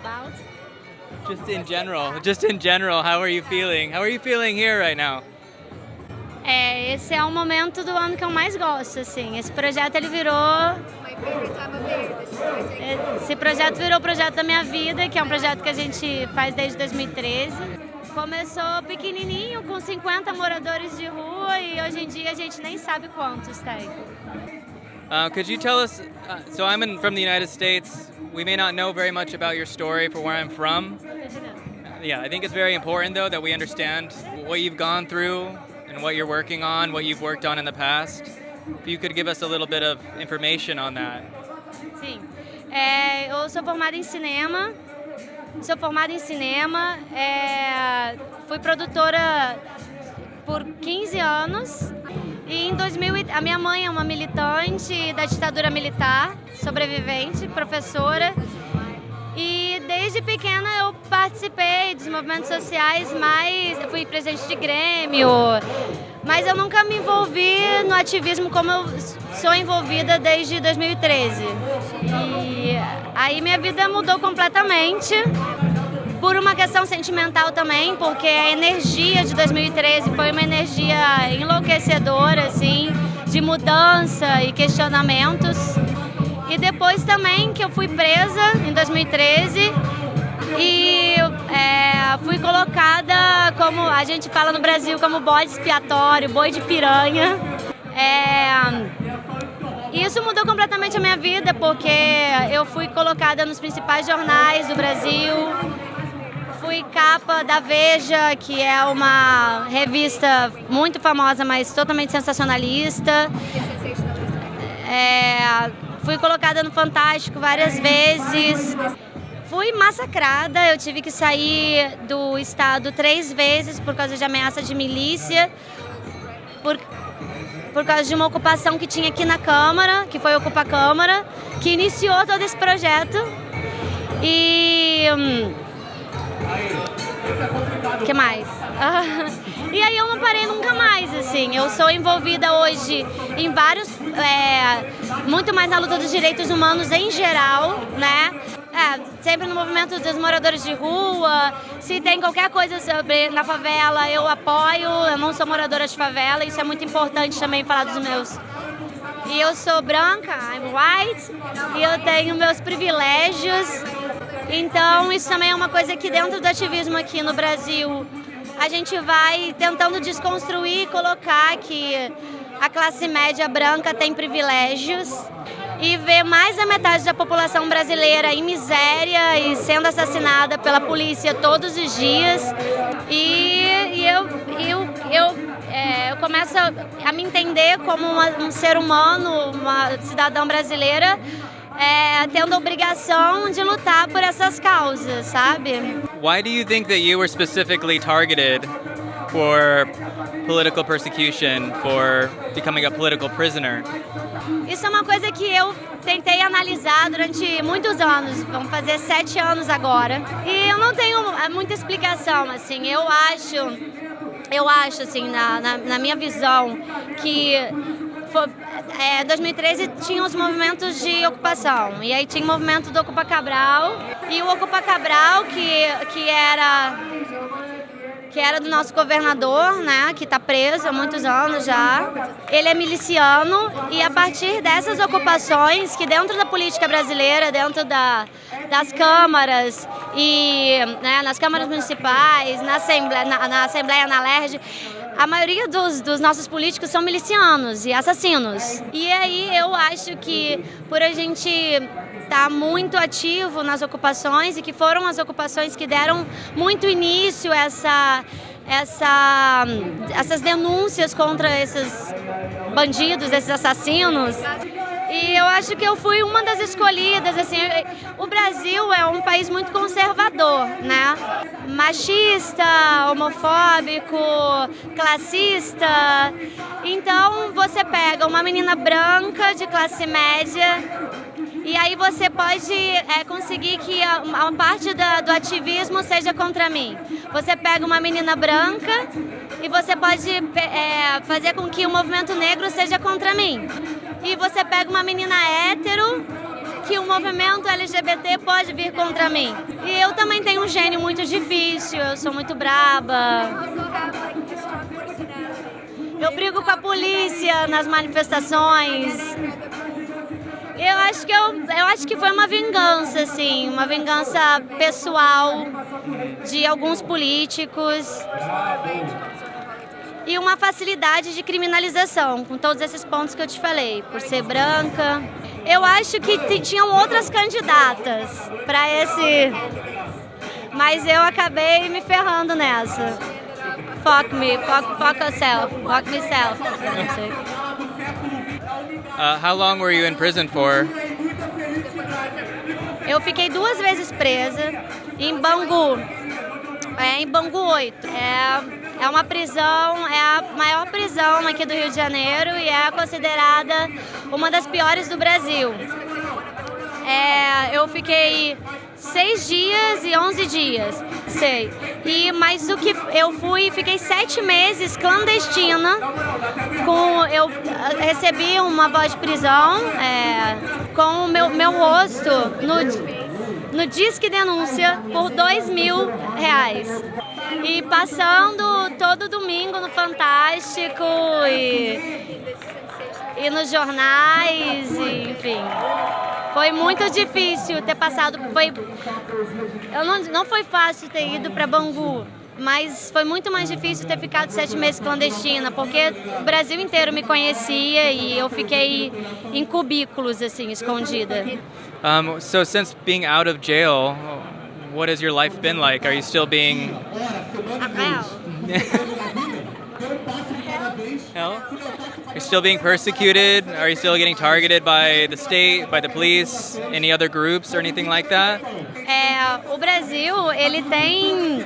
About? Just in general, just in general, how are you feeling? How are you feeling here right now? É, esse é o momento do ano que eu mais gosto, assim. Esse projeto ele virou esse projeto virou o projeto da minha vida, que é um projeto que a gente faz desde 2013. Começou pequenininho, com 50 moradores de rua e hoje em dia a gente nem sabe quantos tem. Uh, could you tell us? Uh, so I'm in, from the United States. We may not know very much about your story for where I'm from. Yeah, I think it's very important though that we understand what you've gone through and what you're working on, what you've worked on in the past. If you could give us a little bit of information on that. Sim. É, eu sou formada em cinema. Sou formada em cinema. É, fui produtora por 15 anos. E em 2000, a minha mãe é uma militante da ditadura militar, sobrevivente, professora. E desde pequena eu participei dos movimentos sociais, mas eu fui presidente de Grêmio, mas eu nunca me envolvi no ativismo como eu sou envolvida desde 2013. E aí minha vida mudou completamente por uma questão sentimental também, porque a energia de 2013 foi uma energia enlouquecedora, assim, de mudança e questionamentos. E depois também que eu fui presa em 2013 e é, fui colocada como a gente fala no Brasil como bode expiatório, boi de piranha. É, isso mudou completamente a minha vida porque eu fui colocada nos principais jornais do Brasil. Fui capa da Veja, que é uma revista muito famosa, mas totalmente sensacionalista. É, fui colocada no Fantástico várias vezes. Fui massacrada, eu tive que sair do estado três vezes por causa de ameaça de milícia, por, por causa de uma ocupação que tinha aqui na Câmara, que foi Ocupa Câmara, que iniciou todo esse projeto. E. Que mais? e aí eu não parei nunca mais, assim. Eu sou envolvida hoje em vários. É, muito mais na luta dos direitos humanos em geral, né? É, sempre no movimento dos moradores de rua. Se tem qualquer coisa sobre na favela, eu apoio. Eu não sou moradora de favela, isso é muito importante também falar dos meus. E eu sou branca, I'm white, e eu tenho meus privilégios. Então, isso também é uma coisa que dentro do ativismo aqui no Brasil, a gente vai tentando desconstruir e colocar que a classe média branca tem privilégios e ver mais da metade da população brasileira em miséria e sendo assassinada pela polícia todos os dias. E, e eu, eu, eu, é, eu começo a, a, me entender como uma, um ser humano, uma cidadã brasileira, é, tendo a obrigação de lutar por essas causas, sabe? Why do you think that you were specifically targeted for political persecution, for becoming a political prisoner? Isso é uma coisa que eu tentei analisar durante muitos anos, vamos fazer sete anos agora. E eu não tenho é, muita explicação, assim, eu acho, eu acho, assim, na, na, na minha visão, que foi, é, 2013 tinha os movimentos de ocupação, e aí tinha o movimento do Ocupa Cabral, e o Ocupa Cabral, que, que era que era do nosso governador, né, que está preso há muitos anos já. Ele é miliciano e a partir dessas ocupações que dentro da política brasileira, dentro da, das câmaras e né, nas câmaras municipais, na Assembleia, na, na, Assembleia, na LERJ, a maioria dos, dos nossos políticos são milicianos e assassinos. E aí eu acho que por a gente está muito ativo nas ocupações e que foram as ocupações que deram muito início a essa, essa, essas denúncias contra esses bandidos, esses assassinos. E eu acho que eu fui uma das escolhidas, assim, o Brasil é um país muito conservador, né? Machista, homofóbico, classista. Então você pega uma menina branca de classe média e aí você pode é, conseguir que a, a parte da, do ativismo seja contra mim. Você pega uma menina branca e você pode é, fazer com que o movimento negro seja contra mim. E você pega uma menina hétero que o movimento LGBT pode vir contra mim. E eu também tenho um gênio muito difícil, eu sou muito braba. Eu brigo com a polícia nas manifestações. Eu acho que eu, eu acho que foi uma vingança, assim, uma vingança pessoal de alguns políticos e uma facilidade de criminalização, com todos esses pontos que eu te falei, por ser branca. Eu acho que tinham outras candidatas para esse, mas eu acabei me ferrando nessa. Fuck me, fuck, fuck yourself, fuck myself. Uh, how long were you in prison for? Eu fiquei duas vezes presa em Bangu, é, em Bangu 8. É, é uma prisão, é a maior prisão aqui do Rio de Janeiro e é considerada uma das piores do Brasil. É, eu fiquei seis dias e onze dias, sei. E mais o que eu fui, fiquei sete meses clandestina. Com eu recebi uma voz de prisão é, com o meu, meu rosto no, no Disque Denúncia por dois mil reais. E passando todo domingo no Fantástico e, e nos jornais, e, enfim. Foi muito difícil ter passado. Foi, eu não, não foi fácil ter ido para Bangu, mas foi muito mais difícil ter ficado sete meses clandestina, porque o Brasil inteiro me conhecia e eu fiquei em cubículos, assim, escondida. Um, so, since being out of jail, what has your life been like? Are you still being. Hell? You're still being persecuted? Are you still getting targeted by the state, by the police, any other groups or anything like that? É, o Brasil, ele tem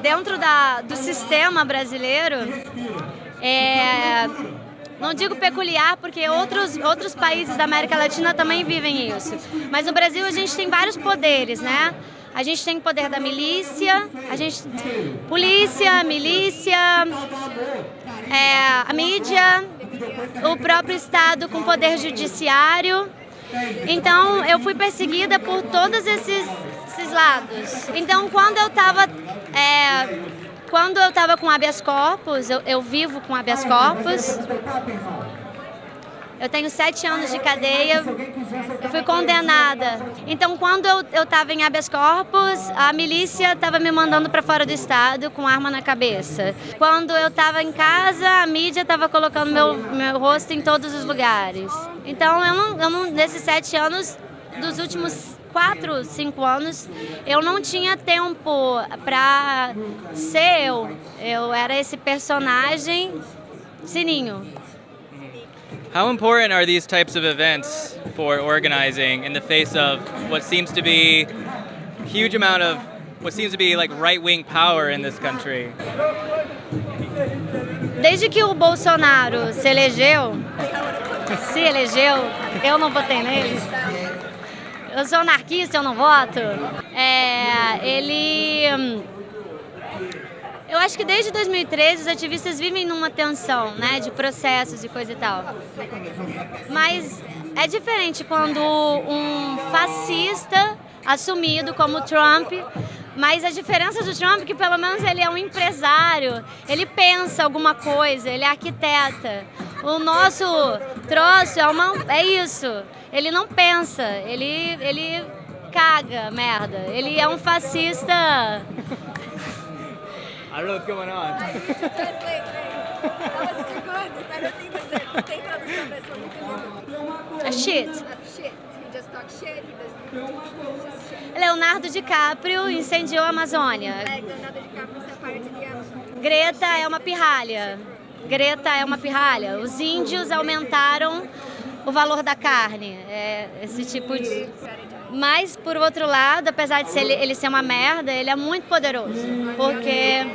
dentro da, do sistema brasileiro, é, não digo peculiar, porque outros, outros países da América Latina também vivem isso. Mas no Brasil a gente tem vários poderes, né? A gente tem o poder da milícia, a gente polícia, milícia, é, a mídia, o próprio Estado com poder judiciário. Então eu fui perseguida por todos esses, esses lados. Então quando eu estava é, quando eu estava com habeas corpus, eu, eu vivo com habeas corpus, eu tenho sete anos de cadeia, eu fui condenada. Então, quando eu estava em habeas corpus, a milícia estava me mandando para fora do estado com arma na cabeça. Quando eu estava em casa, a mídia estava colocando meu, meu rosto em todos os lugares. Então, eu não, eu não, nesses sete anos, dos últimos quatro, cinco anos, eu não tinha tempo para ser eu. Eu era esse personagem Sininho. How important are these types of events for organizing in the face of what seems to be huge amount of what seems to be like right-wing power in this country? Desde que o Bolsonaro se elegeu, se elegeu, eu não votei nele. Eu sou anarquista, eu não voto. É, ele eu acho que desde 2013 os ativistas vivem numa tensão, né, de processos e coisa e tal. Mas é diferente quando um fascista assumido como Trump, mas a diferença do Trump é que pelo menos ele é um empresário, ele pensa alguma coisa, ele é arquiteta. O nosso troço é, uma, é isso, ele não pensa, ele, ele caga merda, ele é um fascista I don't know what's going on. A shit. Leonardo DiCaprio incendiou a Amazônia. Greta é uma pirralha. Greta é uma pirralha. Os índios aumentaram o valor da carne. É esse tipo de. Mas, por outro lado, apesar de ser, ele, ele ser uma merda, ele é muito poderoso. Porque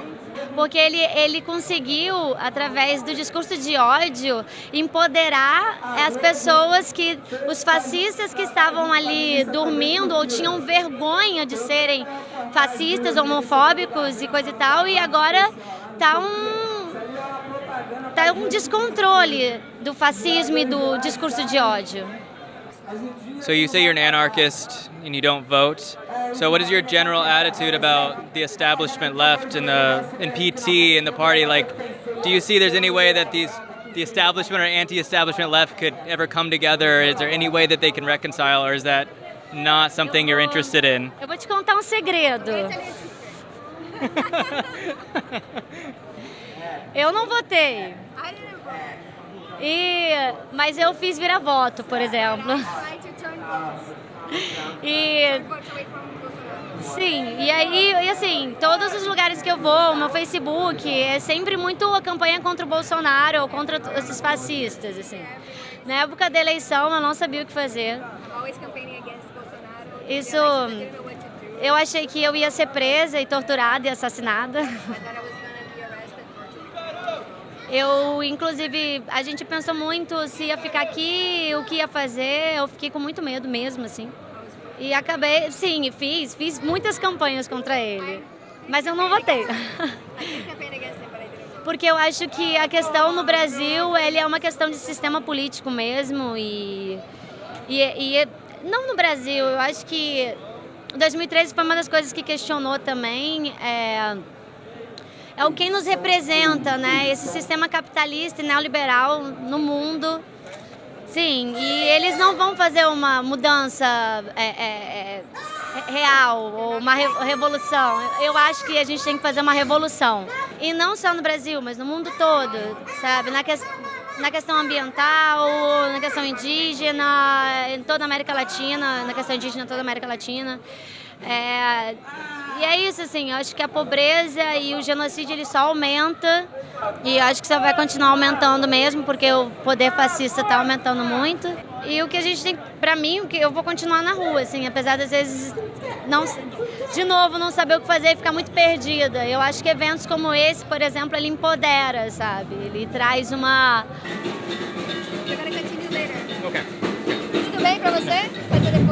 porque ele, ele conseguiu, através do discurso de ódio, empoderar as pessoas que, os fascistas que estavam ali dormindo ou tinham vergonha de serem fascistas, homofóbicos e coisa e tal, e agora tá um, tá um descontrole do fascismo e do discurso de ódio. So you say you're an anarchist and you don't vote. So what is your general attitude about the establishment left in the in PT and the party? Like, do you see there's any way that these the establishment or anti-establishment left could ever come together? Is there any way that they can reconcile, or is that not something you're interested in? Eu vou te contar um segredo. eu não votei. E, mas eu fiz vira-voto, por exemplo. E sim, e aí, e assim, todos os lugares que eu vou, meu Facebook, é sempre muito a campanha contra o Bolsonaro ou contra esses fascistas, assim. Na época da eleição eu não sabia o que fazer. Isso eu achei que eu ia ser presa e torturada e assassinada. Eu, inclusive, a gente pensou muito se ia ficar aqui, o que ia fazer. Eu fiquei com muito medo mesmo, assim. E acabei, sim, fiz, fiz muitas campanhas contra ele. Mas eu não votei. Porque eu acho que a questão no Brasil, ele é uma questão de sistema político mesmo. E, e, e não no Brasil, eu acho que 2013 foi uma das coisas que questionou também. É, é o quem nos representa, né? Esse sistema capitalista e neoliberal no mundo. Sim, e eles não vão fazer uma mudança é, é, é, real ou uma revolução. Eu acho que a gente tem que fazer uma revolução. E não só no Brasil, mas no mundo todo, sabe? Na, que, na questão ambiental, na questão indígena, em toda a América Latina, na questão indígena toda a América Latina. É, e é isso, assim, eu acho que a pobreza e o genocídio ele só aumenta e acho que só vai continuar aumentando mesmo, porque o poder fascista está aumentando muito. E o que a gente tem, para mim, o que eu vou continuar na rua, assim, apesar das vezes não, de novo, não saber o que fazer e ficar muito perdida. Eu acho que eventos como esse, por exemplo, ele empodera, sabe? Ele traz uma. Okay. Tudo bem para você?